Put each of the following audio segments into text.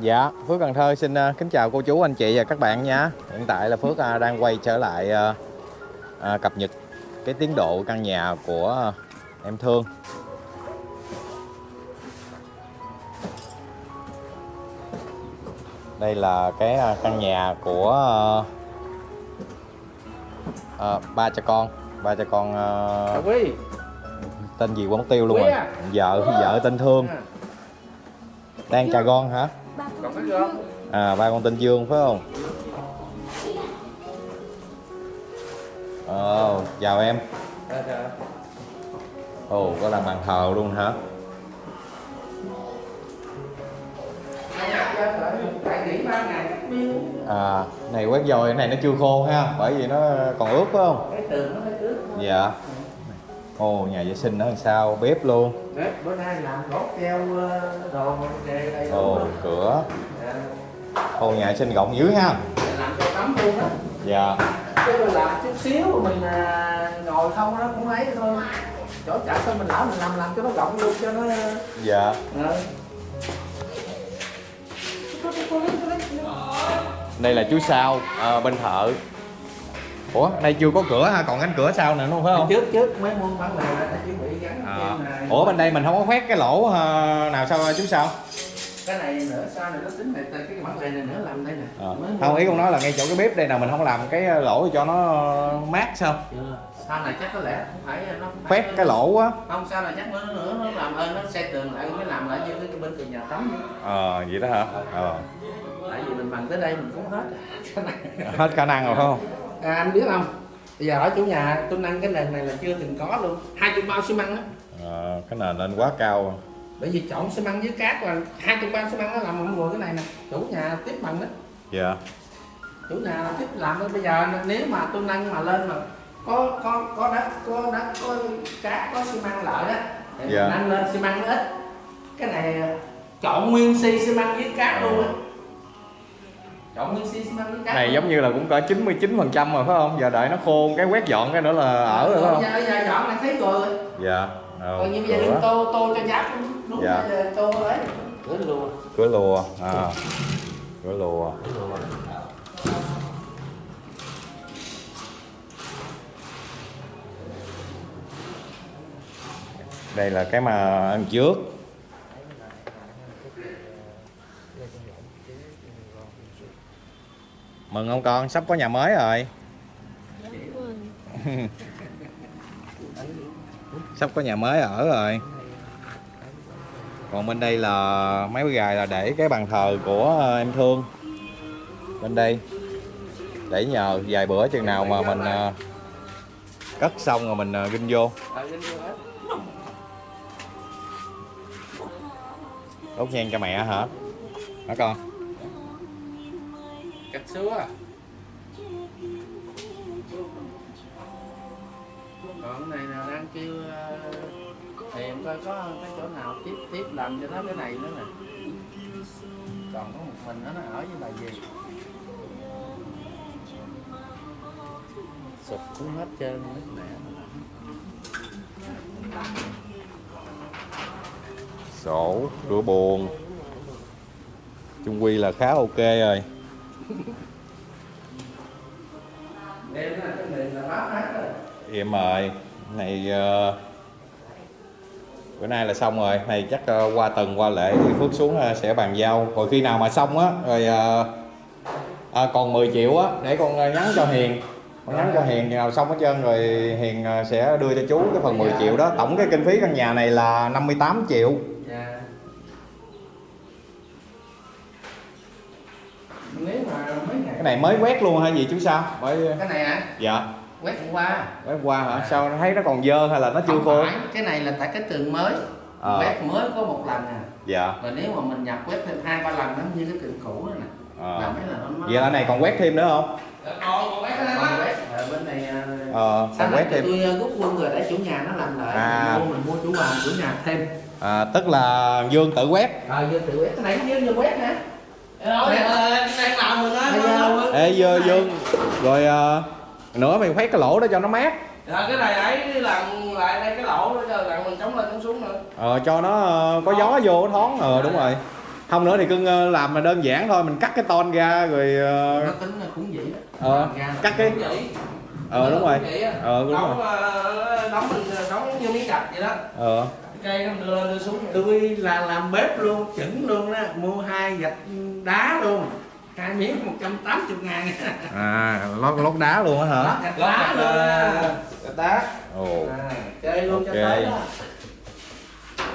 Dạ, Phước Cần Thơ xin ờ, kính chào cô chú, anh chị và các bạn nha. Hiện tại là Phước ờ, đang quay trở lại ờ, cập nhật cái tiến độ căn nhà của em Thương. Đây là cái căn nhà của ờ, ba cha con, ba cha con tên gì mất tiêu luôn rồi. à? Vợ vợ tên Thương, đang trà con hả? À, ba con tên Dương phải không? Ồ, chào em. Ồ, có làm bàn thờ luôn hả? À, này quét dồi, cái này nó chưa khô ha, bởi vì nó còn ướt phải không? Cái tường nó hơi ướt Dạ. Ồ, nhà vệ sinh nó làm sao, bếp luôn. Đấy, bữa nay làm gỗ treo ờ, đồ đề đầy đủ Ồ, cửa. Dạ, Ồ, nhà vệ sinh rộng dữ ha. làm cho tắm luôn á Dạ. Chứ làm chút xíu mình à, ngồi không nó cũng ấy thôi chỗ chả sao mình lão mình làm làm cho nó rộng luôn cho nó Dạ. ờ. Đây là chú Sao, à, bên thợ. Ủa, đây chưa có cửa ha, còn cánh cửa sau nữa đúng không? phải không? trước trước mấy môn bán lề đã chuẩn bị gắn À, ủa bên đây mình không có khoét cái lỗ ờ, nào sao chú sao? cái này nữa sau này nó tính này cái bản lề này nữa làm đây nè. Mới Không ý con nói là ngay chỗ cái bếp đây nào mình không làm cái lỗ cho nó mát sao? chưa sau này chắc có lẽ không phải nó không Khoét cái lỗ á. không sao là chắc nó nữa nó làm ơn nó xây tường lại mới làm lại như cái bên tường nhà tắm. Ờ vậy đó hả? Ờ. tại vì mình bằng tới đây mình cũng hết Hết khả năng rồi phải không? À, anh biết không? Bây giờ ở chủ nhà tôi nâng cái nền này là chưa từng có luôn. Hai chục bao xi măng á. Ờ, cái nền lên quá cao. bởi vì chọn xi măng với cát là hai chục bao xi măng nó làm không vừa cái này nè. Chủ nhà tiếp bằng đó. Dạ. chủ nhà tiếp làm đó bây giờ nếu mà tôi nâng mà lên mà có có có đất có đất có cát có xi măng lợi đó thì Dạ. nâng lên xi măng nó ít. Cái này chọn nguyên xi xi măng với cát luôn á Này giống như là cũng cỡ 99% rồi phải không? Giờ đợi nó khô cái quét dọn cái nữa là ở rồi phải không? Giờ, giờ dọn này thấy rồi Dạ. Còn như bây giờ đừng tô tô cho giáp đúng Dạ. tô ấy cửa luôn Cửa lùa. À. Cửa lùa. Đây là cái mà ăn trước. Mừng ông con, sắp có nhà mới rồi. sắp có nhà mới ở rồi. Còn bên đây là mấy cái gài là để cái bàn thờ của ờ, em Thương. Bên đây. Để nhờ vài bữa chừng nào mà mình ờ, cất xong rồi mình uh, ginh vô. Ờ. Đốt nhang cho mẹ hả? Hả con? Cắt xúa à? còn cái này là đang kêu ờ, tìm coi có cái chỗ nào tiếp tiếp làm cho nó cái này nữa nè còn có một mình nó nó ở với bà gì sụp cũng hết trơn hết mẹ Sổ, rửa buồn. Trung quy là khá ok rồi là cái là rồi Em ơi, này uh, bữa nay là xong rồi, này chắc uh, qua tuần qua lễ thì Phước xuống uh, sẽ bàn giao. Rồi khi nào mà xong á, rồi uh, ờ, à, còn 10 triệu á, để con nhắn cho Hiền. Con nhắn cho Hiền, nào xong hết trơn rồi Hiền sẽ đưa cho chú cái phần 10 triệu đó. Tổng cái kinh phí căn nhà này là 58 triệu. dạ nếu mà mấy ngày Cái này mới quét luôn hả gì chú sao? Bởi cái này hả dạ, quét hôm qua quét qua hả? Sao thấy nó còn dơ hay là nó chưa Không khô? phải, cái này là tại cái tường mới Ờ. quét mới có một lần à Dạ. rồi nếu mà mình nhập quét thêm hai ba lần nó như cái tường cũ đó nè Ờ. là mấy là nó Vậy là này còn quét thêm nữa không? còn còn quét còn quét ở bên này à, Ờ, sau còn quét thêm. tôi à, rút quân rồi để chủ nhà nó làm lại À. mình mua mình mua chủ bàn chủ nhà thêm À, tức là Dương tự quét. ờ giờ tự quét cái này cũng như quét nè Làm rồi Ê Dương, Dương Rồi à, nữa mày khoét cái lỗ đó cho nó mát. Dạ, cái này ấy làm lại đây cái lỗ đó cho rằng mình chống lên chống xuống nữa. Ờ cho nó ờ, có gió vô nó thoáng. Ờ đúng rồi. Không nữa thì cưng ờ, làm mà đơn giản thôi mình cắt cái ton ra rồi nó tính là cũng vậy đó. Ờ, Làm ra là cắt cái Cũng vậy. ờ đúng rồi. Vậy á. ờ đúng đóng rồi. ờ, đóng mình đóng như miếng gạch vậy đó. Ờ cây nó đưa lên đưa xuống tôi là làm bếp luôn chỉnh luôn đó. Mua hai gạch đá luôn. Hai miếng 180 ngàn. À lót lót đá luôn á hả? Đó gạch đá luôn gạch đá. Ồ. À, chơi luôn cho Ok. tới đó.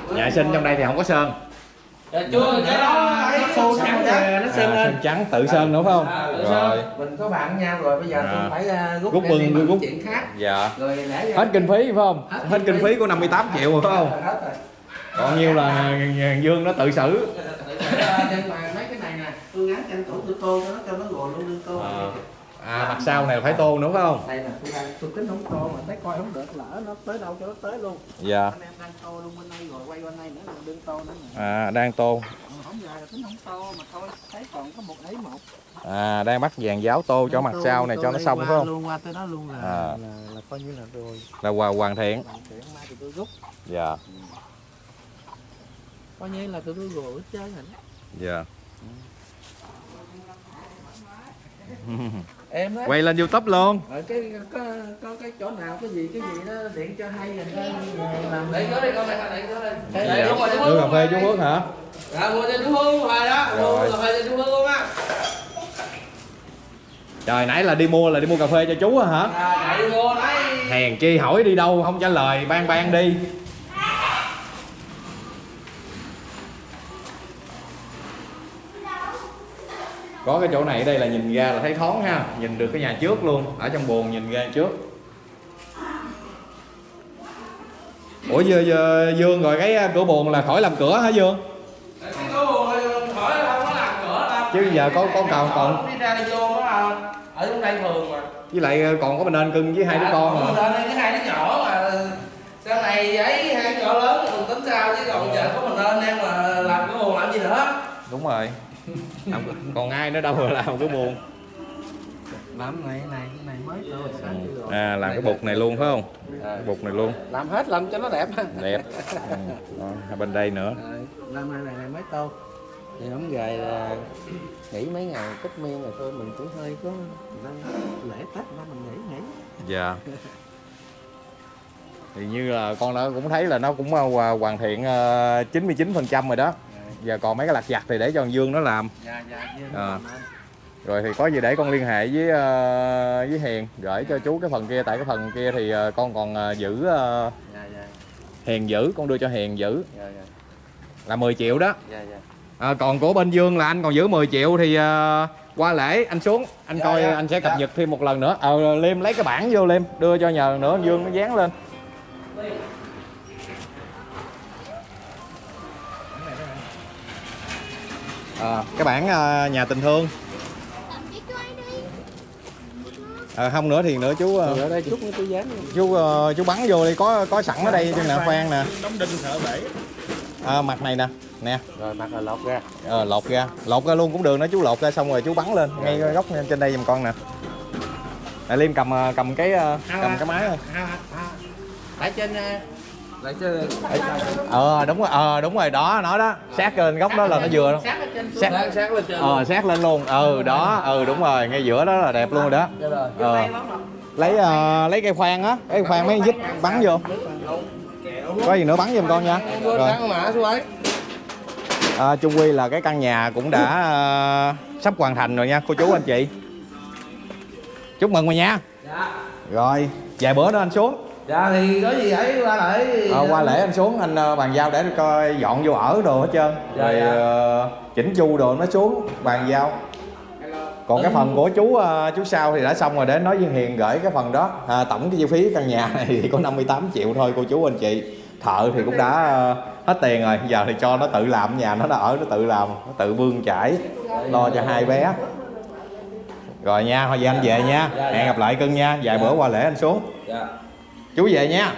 Nhà sinh trong đây thì không có sơn Dạ, chưa cái đó ấy nó khô trắng rồi nó sơn à, lên sơn trắng tự sơn đúng không À, tự sơn. rồi mình có bạn nhau rồi bây giờ À. tôi phải uh, rút Rút bưng, đi rút. chuyện khác dạ rồi hết kinh phí phải không Hết hết kinh phí. của 58 triệu rồi phải không hết rồi còn nhiêu là dương nó tự xử nhưng mà mấy cái này nè tôi gắn tranh tủ tôi tô cho nó cho nó gồ luôn đương tô à, mặt sau này là phải tôn nữa phải không? Đây nè tôi đang tôi tính không tô mà thấy coi không được lỡ nó tới đâu cho nó tới luôn. Dạ. Anh em đang tô luôn bên đây rồi quay bên đây nữa là đương tô nữa à đang tôn. Không dài là tính không tô mà thôi thấy còn có một ấy một. À đang bắt vàng giáo tô cho mặt Tô- sau này tô cho nó xong phải không? luôn qua tới đó luôn là, À. là, là coi như là rồi. Là hòa hoàn thiện. Hoàn thiện mai thì tôi rút. Dạ. Coi như là tụi tôi hết trơn rồi đó. dạ em đó quay lên youtube luôn. Ở cái có có cái chỗ nào cái gì cái gì đó điện cho hay rồi làm để có đi con này để có đi để đúng rồi Hương cà phê chú Phước hả? Dạ mua cho chú Hương hoài đó. Mua Rồi. cà phê cho chú Hương luôn á. Trời nãy là đi mua là đi mua cà phê cho chú á hả? À đi mua đấy. Hèn chi hỏi đi đâu không trả lời ban ban đi có cái chỗ này ở đây là nhìn ra là thấy thoáng ha. Nhìn được cái nhà trước luôn. Ở trong buồng nhìn ra trước. Ủa giờ, giờ dương rồi cái uh, cửa buồng là khỏi làm cửa hả dương? Cái cô buồn hỏi không có làm cửa đâu Chứ giờ có- có còn- còn- đi ra đi vô nó là ở trong đây thường mà. Với lại uh, còn có mình nên cưng với hai đứa con mà lên đây cái hai đứa nhỏ mà. Sau này ấy hai nhỏ lớn mình tính sao chứ còn giờ có mình lên em mà làm cái buồn làm gì nữa. Đúng rồi Làm- còn ai nữa đâu mà làm cái buồng làm này này này mới rồi à làm cái bục này luôn phải không? À. cái bục này luôn. Làm hết làm cho nó đẹp. Đẹp. Ừ. Đó, bên đây nữa. Làm này này, này mới tô thì không về là nghỉ mấy ngày tất miên rồi thôi mình cũng hơi có lễ tết đó mình nghỉ nghỉ. Dạ. Thì như là con đã cũng thấy là nó cũng hòa- hoàn thiện ờ, 99% rồi đó giờ còn mấy cái lặt vặt thì để cho thằng Dương nó làm. Dạ dạ À. rồi thì có gì để con liên hệ với ờ, với Hiền gửi cho chú cái phần kia. Tại cái phần kia thì ờ, con còn ờ, giữ ờ, dạ dạ. Hiền giữ con đưa cho Hiền giữ. Dạ dạ. Là 10 triệu đó. Dạ dạ. À, còn của bên Dương là anh còn giữ 10 triệu thì ờ, qua lễ anh xuống. Anh Dạ, coi dạ, anh sẽ cập dạ. nhật thêm một lần nữa. Ờ Liêm lấy cái bảng vô Liêm đưa cho nhờ nữa Dương nó dán lên à, cái bảng ờ, nhà tình thương. À, không nữa thì nữa chú ờ, ở đây chút nữa tôi dán chú ờ, chú bắn vô đi có có sẵn ở đây trên nè khoan nè. đóng đinh sợ bể. À, mặt này nè nè. Rồi mặt là lọt ra. Ờ, lột ra. Lột ra luôn cũng được nữa chú lột ra xong rồi chú bắn lên ngay góc trên đây giùm con nè. Nè Liêm cầm cầm cái cầm cái máy thôi tại trên à, lại trên ờ đúng rồi ờ đúng rồi đó nó đó. Sát lên góc đó là nó vừa đó. Sát lên trên ờ sát lên luôn. Ừ đó ừ đúng rồi ngay giữa đó là đẹp luôn rồi đó. Dạ ờ. Lấy ờ, lấy cây khoan á. Cái khoan mấy dít bắn vô. Có gì nữa bắn giùm con nha. Rồi. à, chung quy là cái căn nhà cũng đã ờ, sắp hoàn thành rồi nha cô chú anh chị. Chúc mừng rồi nha. Dạ. Rồi vài bữa nữa anh xuống dạ thì có gì ấy qua lại. Ờ, qua lễ anh xuống anh ờ, bàn giao để coi dọn vô ở đồ hết trơn. Dạ, rồi dạ. ờ, chỉnh chu đồ nó xuống bàn giao. Còn cái phần của chú chú sau thì đã xong rồi để nói với Hiền gửi cái phần đó. À, tổng cái chi phí căn nhà này thì có 58 triệu thôi cô chú anh chị. Thợ thì cũng đã hết tiền rồi. Giờ thì cho nó tự làm nhà nó đã ở nó tự làm nó tự bươn chải lo cho hai bé. Rồi nha thôi giờ anh về nha. Dạ, dạ. hẹn gặp lại cưng nha. Vài bữa qua lễ anh xuống. Dạ chú về nha.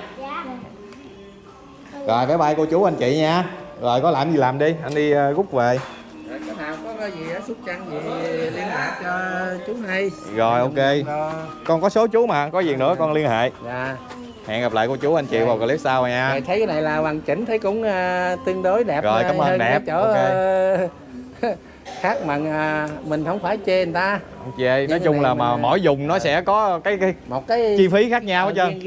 Rồi bye bye cô chú anh chị nha. Rồi có làm gì làm đi anh đi ờ, rút về. Rồi, cái nào có cái gì á xúc trăng gì liên lạc cho chú hay rồi ok. Con có số chú mà có gì nữa con liên hệ. Dạ. Hẹn gặp lại cô chú anh chị vào clip sau nha. Rồi thấy cái này là hoàn chỉnh thấy cũng à, tương đối đẹp Rồi, cảm ơn đẹp, chỗ ok. à, khác mà mình không phải chê người ta. Không chê. Nói chung là mà mỗi vùng nó sẽ có cái, cái một cái chi phí khác nhau hết Ờ, trơn